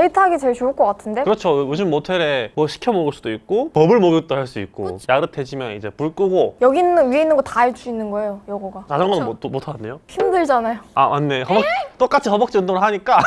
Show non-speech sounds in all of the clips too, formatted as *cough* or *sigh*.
데이트하기 제일 좋을 것 같은데? 그렇죠. 요즘 모텔에 뭐 시켜 먹을 수도 있고 버블 목욕도 할 수 있고 야릇해지면 이제 불 끄고. 여기 있는 위에 있는 거 다 할 수 있는 거예요 여거가. 자전거는 못, 못 하는데요? 힘들잖아요. 아 맞네. 허벅, 똑같이 허벅지 운동을 하니까.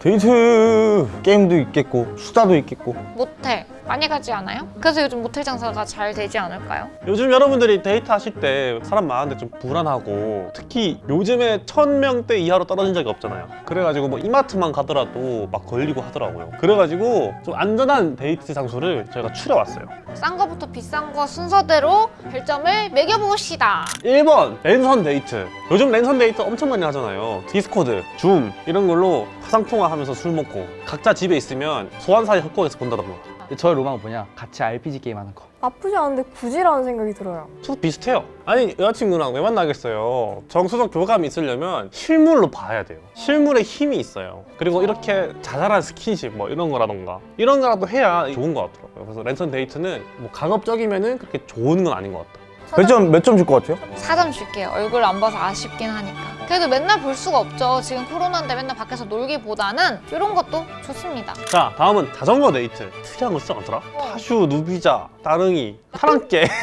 데이트 게임도 있겠고 수다도 있겠고. 모텔 많이 가지 않아요? 그래서 요즘 모텔 장사가 잘 되지 않을까요? 요즘 여러분들이 데이트 하실 때 사람 많은데 좀 불안하고 특히 요즘에 천 명대 이하로 떨어진 적이 없잖아요. 그래가지고 뭐 이마트만 가더라도 막 걸리고 하더라고요. 그래가지고 좀 안전한 데이트 장소를 저희가 추려왔어요. 싼 거부터 비싼 거 순서대로 별점을 매겨봅시다. 1번 랜선 데이트. 요즘 랜선 데이트 엄청 많이 하잖아요. 디스코드, 줌 이런 걸로 화상통화 하면서 술 먹고 각자 집에 있으면 소환사의 협곡에서 본다던가 저의 로망은 뭐냐? 같이 RPG 게임 하는 거. 나쁘지 않은데 굳이라는 생각이 들어요. 저도 비슷해요. 아니 여자친구랑 왜 만나겠어요? 정서적 교감이 있으려면 실물로 봐야 돼요. 실물에 힘이 있어요. 그리고 이렇게 자잘한 스킨십 뭐 이런 거라던가. 이런 거라도 해야 좋은 것 같더라고요. 그래서 랜선 데이트는 뭐 가급적이면 은 그렇게 좋은 건 아닌 것 같다. 몇 점 몇 점 줄 것 같아요? 4점 줄게요. 얼굴 안 봐서 아쉽긴 하니까 그래도 맨날 볼 수가 없죠. 지금 코로나인데 맨날 밖에서 놀기보다는 이런 것도 좋습니다. 자 다음은 자전거 데이트. 특이한 거 진짜 많더라. 타슈, 누비자, 따릉이, 타랑깨. *laughs*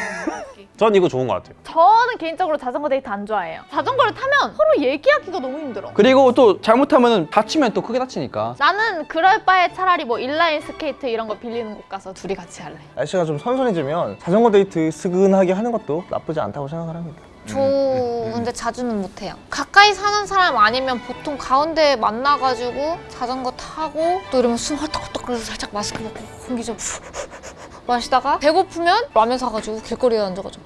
전 이거 좋은 것 같아요. 저는 개인적으로 자전거 데이트 안 좋아해요. 자전거를 타면 서로 얘기하기가 너무 힘들어. 그리고 또 잘못하면 다치면 또 크게 다치니까. 나는 그럴 바에 차라리 뭐 인라인 스케이트 이런 거 빌리는 곳 가서 둘이 같이 할래. 날씨가 좀 선선해지면 자전거 데이트 스근하게 하는 것도 나쁘지 않다고 생각을 합니다 저 근데 자주는 못해요. 가까이 사는 사람 아니면 보통 가운데 만나가지고 자전거 타고 또 이러면 숨 헐떡헐떡 그래서 살짝 마스크 벗고 공기 좀 *laughs* 마시다가 배고프면 라면 사가지고 길거리에 앉아가지고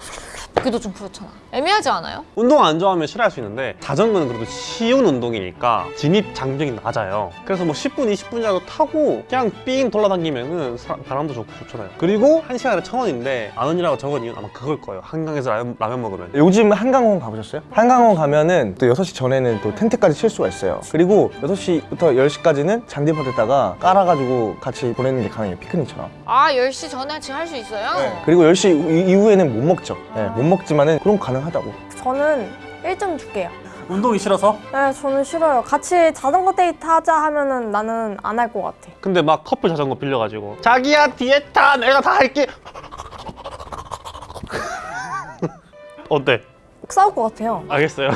먹기도 좀 그렇잖아. 애매하지 않아요? 운동 안 좋아하면 싫어할 수 있는데 자전거는 그래도 쉬운 운동이니까 진입 장벽이 낮아요. 그래서 뭐 10분, 20분이라도 타고 그냥 삥 돌아다니면은 사- 바람도 좋고 좋잖아요. 그리고 한 시간에 천 원인데 만 원이라고 적은 이유는 아마 그걸 거예요. 한강에서 라면, 라면 먹으면. 요즘 한강공원 가보셨어요? 한강공원 가면은 또 6시 전에는 또 텐트까지 칠 수가 있어요. 그리고 6시부터 10시까지는 잔디밭에다가 깔아가지고 같이 보내는 게 가능해요. 피크닉처럼. 아 10시 전에 지금 할 수 있어요? 그리고 10시 이- 이후에는 못 먹죠. 네, 못 먹 지만 은 그럼 가능하다고. 저는 1점 줄게요. 운동이 싫어서? 네 저는 싫어요. 같이 자전거 데이트 하자 하면은 나는 안 할 것 같아. 근데 막 커플 자전거 빌려가지고 자기야 뒤에 타! 내가 다 할게! *laughs* 어때? 싸울 것 같아요. 알겠어요.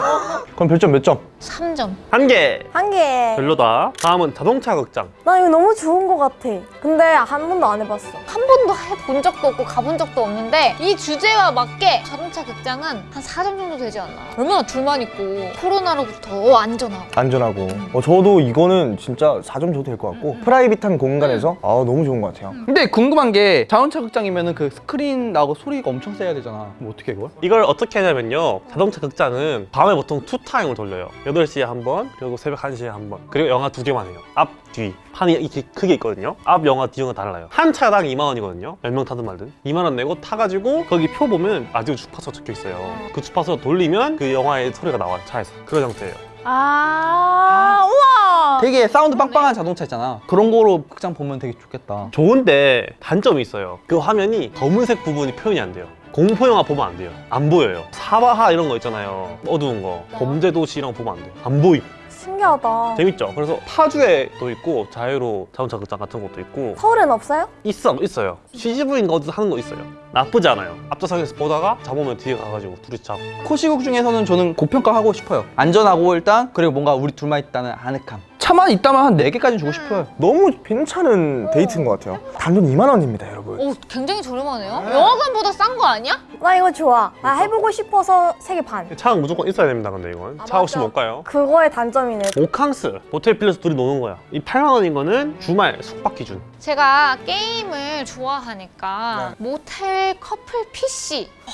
그럼 별점 몇 점? 3점. 한 개. 한 개. 별로다. 다음은 자동차 극장. 나 이거 너무 좋은 것 같아. 근데 한 번도 안 해봤어. 한 번도 해본 적도 없고 가본 적도 없는데 이 주제와 맞게 자동차 극장은 한 4점 정도 되지 않나. 얼마나 둘만 있고 코로나로부터 더 안전하고. 안전하고. 어, 저도 이거는 진짜 4점 줘도 될 것 같고 private한 공간에서 아 너무 좋은 것 같아요. 근데 궁금한 게 자동차 극장이면은 그 스크린 나고 소리가 엄청 세야 되잖아. 그럼 어떻게 해, 그걸? 이걸 어떻게 하냐면요. 자동차 극장은 밤에 보통 two time을 돌려요 8시에 한 번 그리고 새벽 1시에 한 번. 그리고 영화 두 개만 해요. 앞, 뒤. 판이 이렇게 크게 있거든요. 앞 영화, 뒤 영화 달라요. 한 차당 2만 원이거든요. 몇 명 타든 말든. 2만 원 내고 타가지고 거기 표 보면 라디오 주파수 적혀 있어요. 그 주파수 돌리면 그 영화의 소리가 나와요 차에서. 그런 형태예요. 아, 우와. 되게 사운드 빵빵한 자동차 있잖아. 그런 거로 극장 보면 되게 좋겠다. 좋은데 단점이 있어요. 그 화면이 검은색 부분이 표현이 안 돼요. 공포 영화 보면 안 돼요. 안 보여요. 사바하 이런 거 있잖아요. 어두운 거. 범죄도시 이런 거 보면 안 돼요. 안 보임. 신기하다. 재밌죠? 그래서 파주에도 있고 자유로 자동차 극장 같은 것도 있고. 서울엔 없어요? 있어 있어요. CGV인가 어디서 하는 거 있어요. 나쁘지 않아요. 앞좌석에서 보다가 잡으면 뒤에 가가지고 둘이 잡고 코시국 중에서는 저는 고평가하고 싶어요. 안전하고 일단 그리고 뭔가 우리 둘만 있다는 아늑함. 차만 있다면 한 4개까지 주고 싶어요. 너무 괜찮은 데이트인 것 같아요. 단돈 2만 원입니다 여러분. 오 굉장히 저렴하네요. 영화관보다 싼 거 아니야? 나 이거 좋아. 나 해보고 싶어서 세개 반. 차는 무조건 있어야 됩니다 근데 이건. 아, 차 없이. 못 가요? 그거의 단점이네. 모캉스. 호텔 빌려서 둘이 노는 거야. 이 8만 원인 거는 주말 숙박 기준. 제가 게임을 좋아하니까 모텔 커플 PC 와,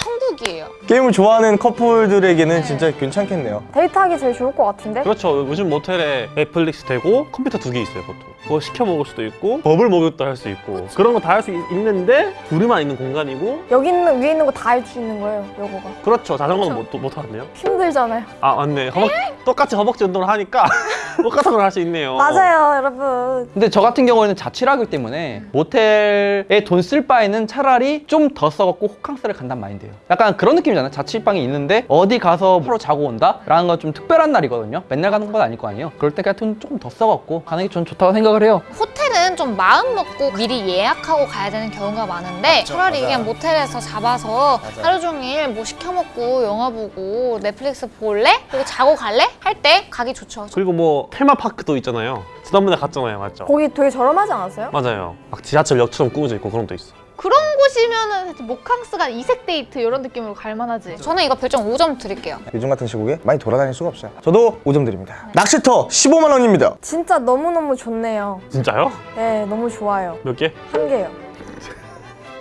천국이에요. 게임을 좋아하는 커플들에게는 진짜 괜찮겠네요. 데이트하기 제일 좋을 것 같은데? 그렇죠. 요즘 모텔에 넷플릭스 되고 컴퓨터 두 개 있어요 보통. 그거 시켜 먹을 수도 있고 버블 목욕도 할 수 있고. 그런 거 다 할 수 있는데 둘이만 있는 공간이고. 여기 있는 위에 있는 거 다 할 수 있는 거예요 요거가. 그렇죠. 자전거는 못, 못 하는데요. 힘들잖아요. 아 맞네. 허벅, 똑같이 허벅지 운동을 하니까 *laughs* 똑같은 걸 할 수 있네요. 맞아요 여러분. 근데 저 같은 경우에는 자취를 하기 때문에 모텔에 돈 쓸 바에는 차라리 좀 더 써갖고 호캉스를 간단 마인드. 돼요. 약간 그런 느낌이잖아요. 자취방이 있는데 어디 가서 하루 자고 온다? 라는 건 좀 특별한 날이거든요. 맨날 가는 건 아닐 거 아니에요. 그럴 때 그냥 돈 조금 더 써갖고 가는 게 전 좋다고 생각을 해요. 호텔은 좀 마음 먹고 미리 예약하고 가야 되는 경우가 많은데 차라리 그냥 모텔에서 잡아서 하루 종일 뭐 시켜 먹고 영화 보고 넷플릭스 볼래? 그리고 자고 갈래? 할 때 가기 좋죠. 그리고 뭐 테마파크도 있잖아요. 지난번에 갔잖아요, 맞죠? 거기 되게 저렴하지 않았어요? 맞아요. 막 지하철역처럼 꾸며져 있고 그런 것도 있어. 그런 곳이면은 모캉스가 이색 데이트 이런 느낌으로 갈 만하지. 저는 이거 별점 5점 드릴게요. 요즘 같은 시국에 많이 돌아다닐 수가 없어요. 저도 5점 드립니다. 낚시터 15만 원입니다. 진짜 너무너무 좋네요. 진짜요? 네, 너무 좋아요. 몇 개? 한 개요.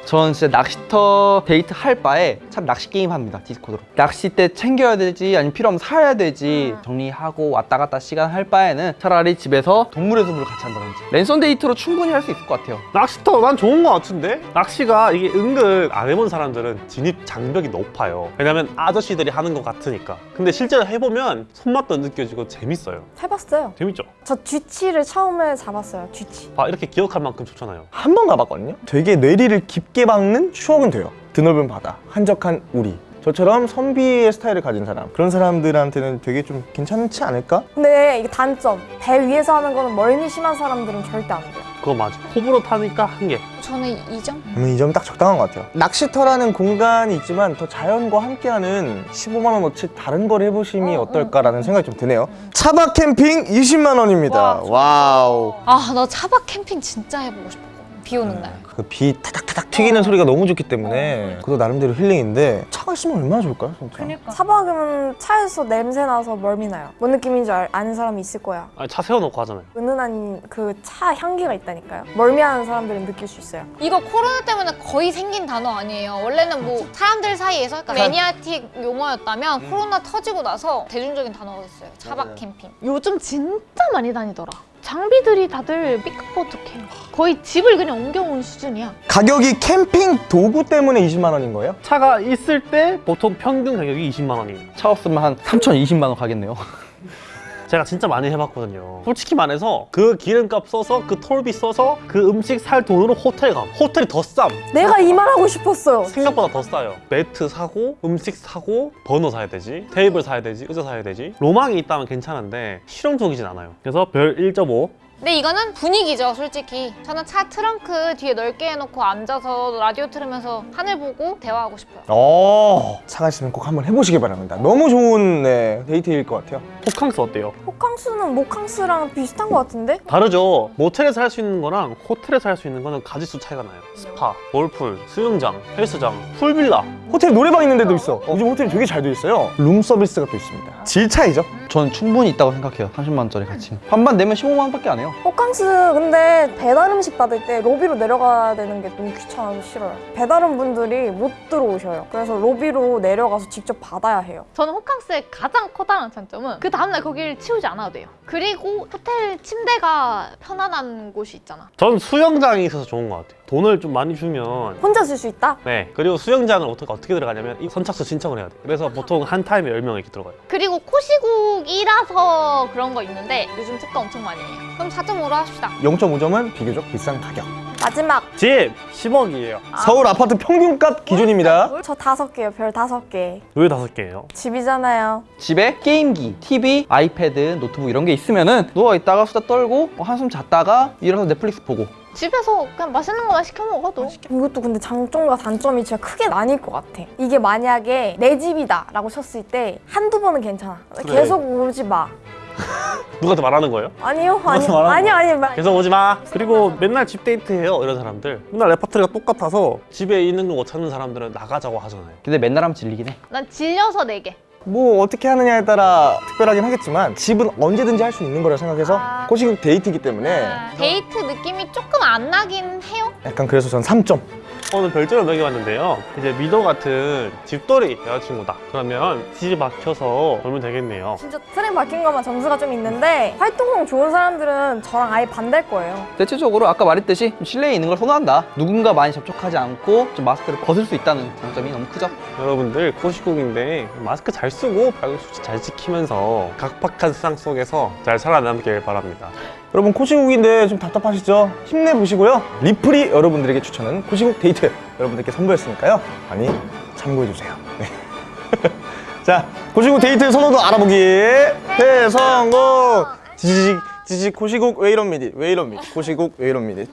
전 진짜 낚시터 데이트 할 바에 참 낚시 게임 합니다 디스코드로 낚싯대 챙겨야 되지 아니면 필요하면 사야 되지 정리하고 왔다 갔다 시간 할 바에는 차라리 집에서 동물의 숲을 같이 한다든지 랜선 데이트로 충분히 할 수 있을 것 같아요 낚시터 난 좋은 것 같은데? 낚시가 이게 은근 안 해본 사람들은 진입 장벽이 높아요. 왜냐면 아저씨들이 하는 것 같으니까. 근데 실제로 해보면 손맛도 느껴지고 재밌어요. 해봤어요. 재밌죠? 저 쥐치를 처음에 잡았어요. 쥐치. 봐 이렇게 기억할 만큼 좋잖아요. 한 번 가봤거든요. 되게 뇌리를 깊게 박는 추억은 돼요. 드넓은 바다, 한적한 우리. 저처럼 선비의 스타일을 가진 사람 그런 사람들한테는 되게 좀 괜찮지 않을까? 근데 이게 단점. 배 위에서 하는 거는 멀미 심한 사람들은 절대 안 돼요. 그거 맞아. 호불호 타니까 한 개. 저는 2점? 그러면 이 점이 딱 적당한 것 같아요. 낚시터라는 공간이 있지만 더 자연과 함께하는 15만 원어치 다른 걸 해보심이 어, 어, 떨까라는 생각이 좀 드네요. 차박 캠핑 20만 원입니다. 와우. 아, 나 차박 캠핑 진짜 해보고 싶었거든. 비 오는 날. 그비 타닥타닥 튀기는 소리가 너무 좋기 때문에 그것도 나름대로 힐링인데 차가 있으면 얼마나 좋을까요, 진짜? 차박하면 차에서 냄새 나서 멀미 나요. 뭔 느낌인지 알, 아는 사람이 있을 거야. 아니, 차 세워놓고 하잖아요. 은은한 그 차 향기가 있다니까요. 멀미하는 사람들은 느낄 수 있어요. 이거 코로나 때문에 거의 생긴 단어 아니에요. 원래는 뭐 사람들 사이에서 그러니까 매니아틱 용어였다면 코로나 터지고 나서 대중적인 단어가 됐어요. 차박 캠핑. 요즘 진짜 많이 다니더라. 장비들이 다들 삐까뻔쩍해요. 거의 집을 그냥 옮겨온 수준이야. 가격이 캠핑 도구 때문에 20만 원인 거예요? 차가 있을 때 보통 평균 가격이 20만 원이에요. 차 없으면 한 3,020만 원 가겠네요 제가 진짜 많이 해봤거든요. 솔직히 말해서 그 기름값 써서 그 톨비 써서 그 음식 살 돈으로 호텔 감. 호텔이 더 쌈. 내가 이 말 하고 싶었어요. 생각보다 더 싸요. 매트 사고, 음식 사고, 버너 사야 되지, 테이블 사야 되지, 의자 사야 되지. 로망이 있다면 괜찮은데 실용적이진 않아요. 그래서 별 1.5. 근데 이거는 분위기죠, 솔직히. 저는 차 트렁크 뒤에 넓게 해놓고 앉아서 라디오 들으면서 하늘 보고 대화하고 싶어요. 어, 차가 있으면 꼭 한번 해보시기 바랍니다. 너무 좋은 네, 데이트일 것 같아요. 호캉스 어때요? 호캉스는 모캉스랑 비슷한 것 같은데? 다르죠. 모텔에서 할 수 있는 거랑 호텔에서 할 수 있는 거는 가지수 차이가 나요. 스파, 골프, 수영장, 헬스장, 풀빌라. 호텔 노래방 있는 데도 있어. 요즘 호텔이 되게 잘 돼 있어요. 룸 서비스가 또 있습니다. 질 차이죠? 저는 충분히 있다고 생각해요 30만 원짜리 가치 반반 내면 15만 원 밖에 안 해요 호캉스 근데 배달 음식 받을 때 로비로 내려가야 되는 게 너무 귀찮아서 싫어요. 배달원 분들이 못 들어오셔요. 그래서 로비로 내려가서 직접 받아야 해요. 저는 호캉스의 가장 커다란 장점은 그 다음날 거기를 치우지 않아도 돼요. 그리고 호텔 침대가 편안한 곳이 있잖아. 전 수영장이 있어서 좋은 것 같아요. 돈을 좀 많이 주면 혼자 쓸 수 있다? 네. 그리고 수영장을 어떻게, 어떻게 들어가냐면 이 선착순 신청을 해야 돼요. 그래서 보통 한 타임에 10명 이렇게 들어가요. 그리고 코시국이라서 그런 거 있는데 요즘 특가 엄청 많이 해요. 그럼 4.5로 합시다. 0.5점은 비교적 비싼 가격. 마지막 집 10억이에요. 서울 아파트 평균값 기준입니다. 저 다섯 개요. 별 다섯 개. 왜 다섯 개예요? 집이잖아요. 집에 게임기, TV, 아이패드, 노트북 이런 게 있으면 은 누워있다가 수다 떨고 뭐 한숨 잤다가 일어나서 넷플릭스 보고 집에서 그냥 맛있는 거만 시켜 먹어도 이것도 근데 장점과 단점이 진짜 크게 나뉠 것 같아. 이게 만약에 내 집이다 라고 쳤을 때 한두 번은 괜찮아. 계속 오지 마. 누구한테 말하는 거예요? 아니요, 아니, 말하는 아니요, 아니요. 말- 계속 오지 마. 그리고 맨날 집 데이트 해요, 이런 사람들. 맨날 레파토리가 똑같아서 집에 있는 거 못 찾는 사람들은 나가자고 하잖아요. 근데 맨날 하면 질리긴 해. 난 질려서 네 개. 뭐 어떻게 하느냐에 따라 특별하긴 하겠지만 집은 언제든지 할 수 있는 거라 생각해서 아. 코시국 데이트이기 때문에 데이트 느낌이 조금 안 나긴 해요. 약간 그래서 전 3점. 오늘 별점을 매겨봤는데요. 이제 미도 같은 집돌이 여자친구다. 그러면 집에 박혀서 놀면 되겠네요. 진짜 틀어박힌 것만 점수가 좀 있는데 활동성 좋은 사람들은 저랑 아예 반대일 거예요. 대체적으로 아까 말했듯이 좀 실내에 있는 걸 선호한다 누군가 많이 접촉하지 않고 좀 마스크를 벗을 수 있다는 장점이 너무 크죠 여러분들 코시국인데 마스크 잘 쓰고 발열 수치 잘 지키면서 각박한 세상 속에서 잘 살아남길 바랍니다. 여러분 코시국인데 좀 답답하시죠? 힘내보시고요. 리플이 여러분들에게 추천하는 코시국 데이트 여러분들께 선보였으니까요. 많이 참고해주세요. 네. *laughs* 자, 고시국 데이트 선호도 알아보기 대성공! 지지직, 지지직, 고시국 왜 이럽니다. 왜 이럽니다. 고시국 왜 이럽니다.